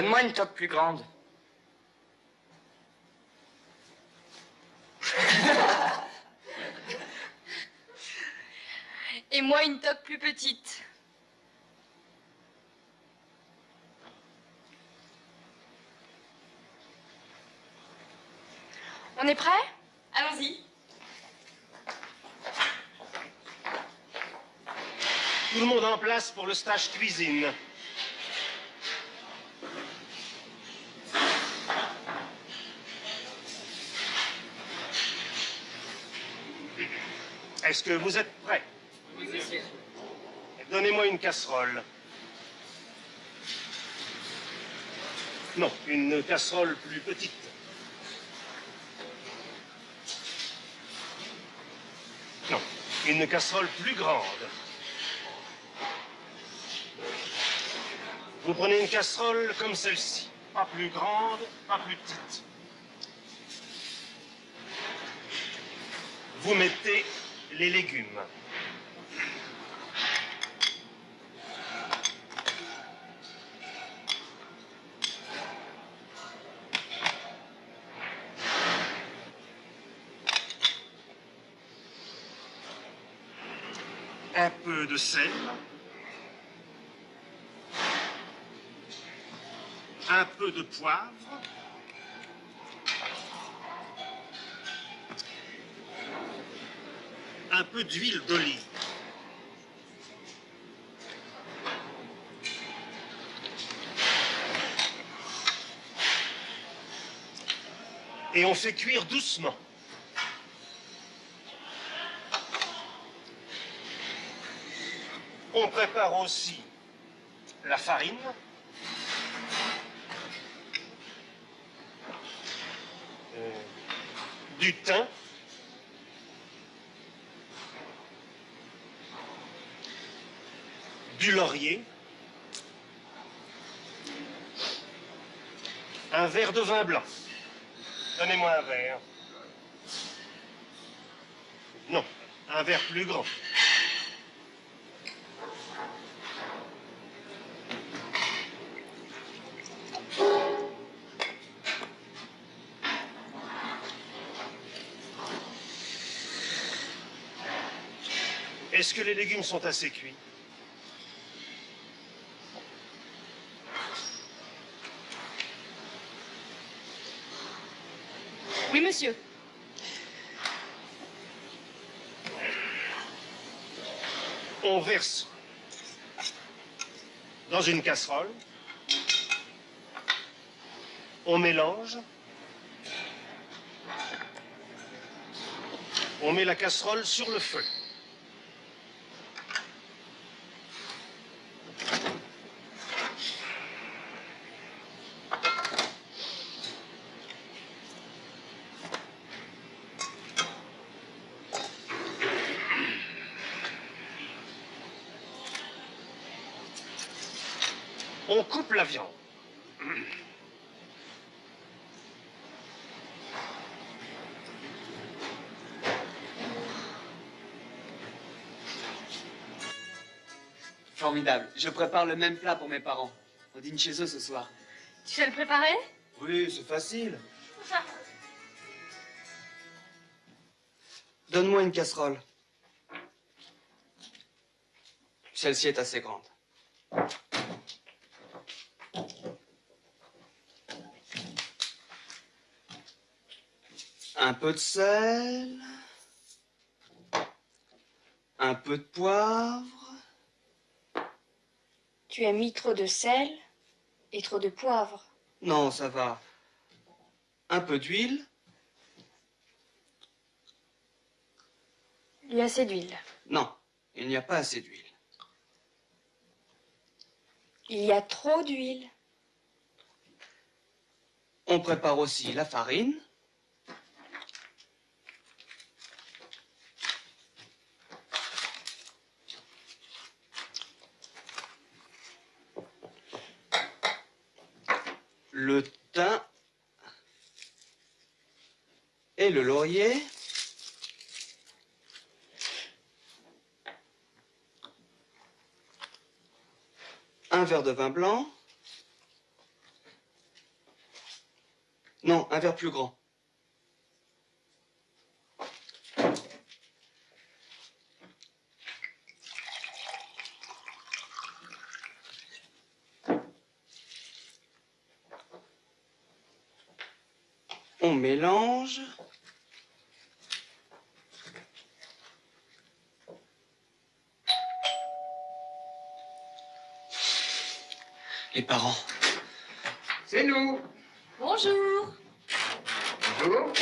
Donne-moi une toque plus grande. Et moi une toque plus petite. On est prêt? Allons-y. Tout le monde en place pour le stage cuisine. Est-ce que vous êtes prêts? Donnez-moi une casserole. Non, une casserole plus petite. Non, une casserole plus grande. Vous prenez une casserole comme celle-ci. Pas plus grande, pas plus petite. Vous mettez les légumes. Un peu de sel. Un peu de poivre. Un peu d'huile d'olive. Et on fait cuire doucement. On prépare aussi la farine. Euh, du thym. Du laurier, un verre de vin blanc. Donnez-moi un verre. Non, un verre plus grand. Est-ce que les légumes sont assez cuits? On verse dans une casserole. On mélange. On met la casserole sur le feu. On coupe la viande. Formidable. Je prépare le même plat pour mes parents. On dîne chez eux ce soir. Tu sais le préparer? Oui, c'est facile. Donne-moi une casserole. Celle-ci est assez grande. Un peu de sel. Un peu de poivre. Tu as mis trop de sel et trop de poivre. Non, ça va. Un peu d'huile. Il y a assez d'huile. Non, il n'y a pas assez d'huile. Il y a trop d'huile. On prépare aussi la farine. Le thym et le laurier. Un verre de vin blanc. Non, un verre plus grand. On mélange. Les parents. C'est nous. Bonjour. Bonjour.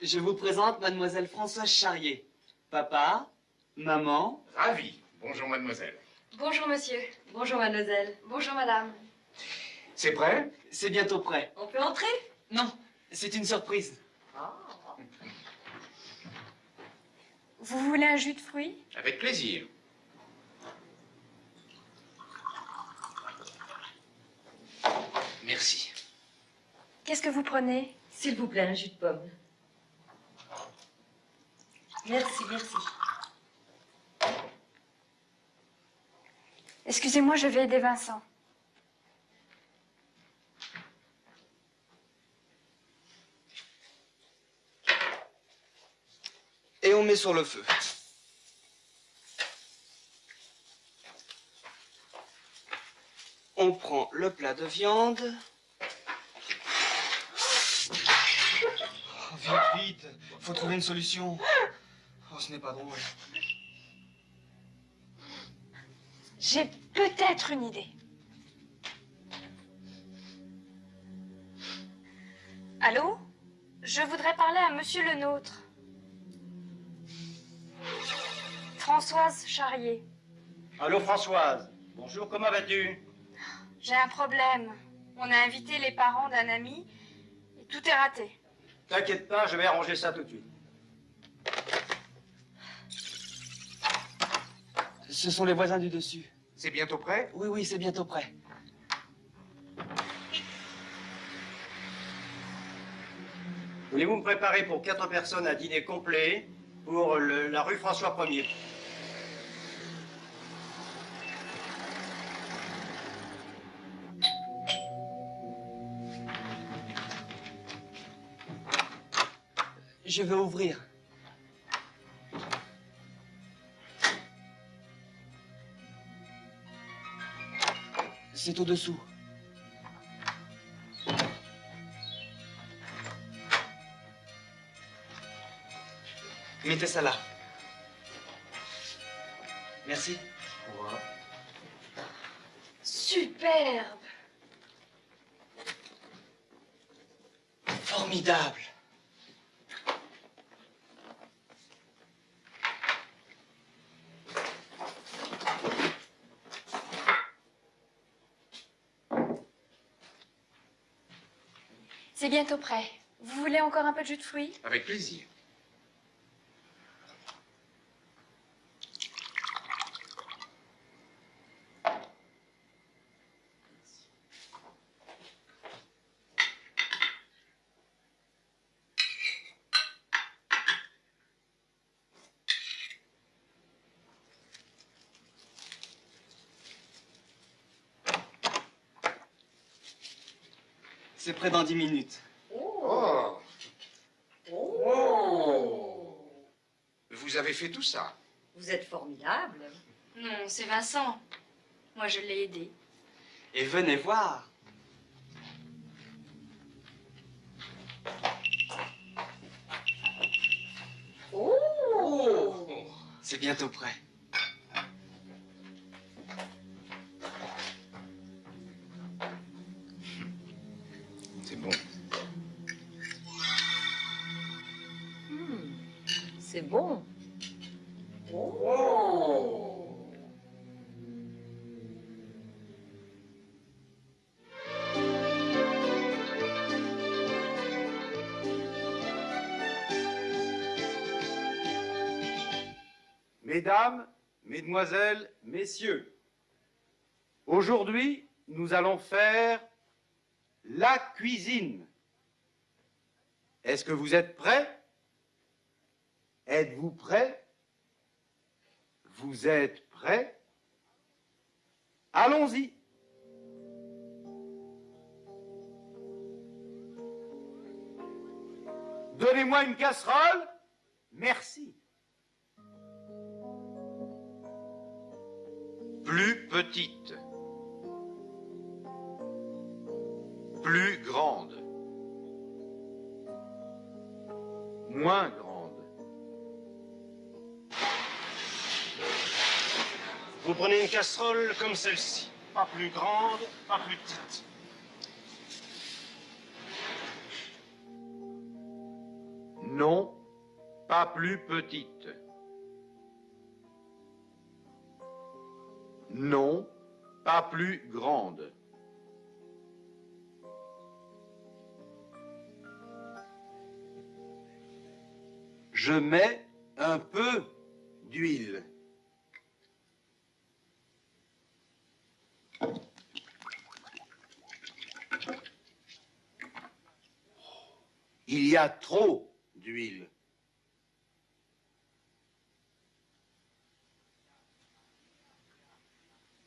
Je vous présente mademoiselle Françoise Charrier. Papa, maman, Ravi. Bonjour, mademoiselle. Bonjour, monsieur. Bonjour, mademoiselle. Bonjour, madame. C'est prêt? C'est bientôt prêt. On peut entrer? Non, c'est une surprise. Vous voulez un jus de fruits? Avec plaisir. Merci. Qu'est-ce que vous prenez? S'il vous plaît, un jus de pomme. Merci, merci. Excusez-moi, je vais aider Vincent. On met sur le feu. On prend le plat de viande. Oh, vite, vite. Faut trouver une solution. Oh, ce n'est pas drôle. J'ai peut-être une idée. Allô? Je voudrais parler à monsieur le nôtre. Françoise Charrier. Allô Françoise, bonjour, comment vas-tu? J'ai un problème. On a invité les parents d'un ami et tout est raté. T'inquiète pas, je vais arranger ça tout de suite. Ce sont les voisins du dessus. C'est bientôt prêt? Oui, oui, c'est bientôt prêt. Voulez-vous me préparer pour quatre personnes un dîner complet pour le- la rue François 1er Je vais ouvrir. C'est au-dessous. Mettez ça là. Merci. Superbe Formidable. C'est bientôt prêt. Vous voulez encore un peu de jus de fruits? Avec plaisir. C'est prêt dans 10 minutes. Oh Oh Vous avez fait tout ça Vous êtes formidable. Non, c'est Vincent. Moi, je l'ai aidé. Et venez voir. Oh C'est bientôt prêt. C'est bon. Oh Mesdames, Mesdemoiselles, Messieurs, aujourd'hui, nous allons faire la cuisine. Est-ce que vous êtes prêts? Êtes-vous prêts Vous êtes prêts Allons-y. Donnez-moi une casserole. Merci. Plus petite. Plus grande. Moins grande. Prenez une casserole comme celle-ci. Pas plus grande, pas plus petite. Non, pas plus petite. Non, pas plus grande. Je mets un peu d'huile. Il y a trop d'huile.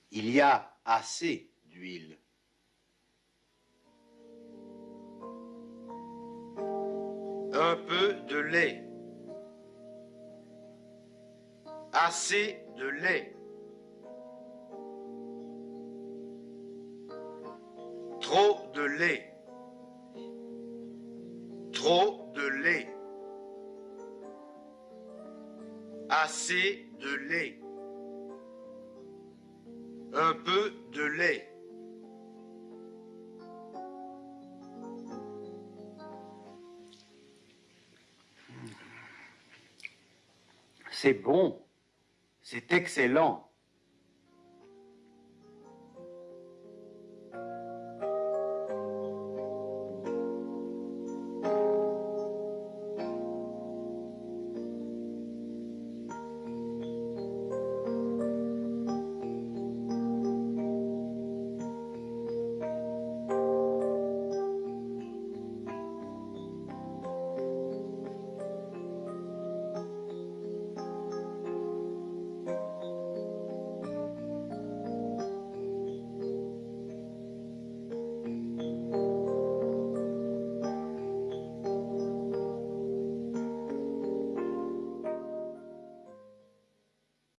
Il y a assez d'huile. Un peu de lait. Assez de lait. Trop de lait. De lait. Assez de lait. Un peu de lait. C'est bon. C'est excellent.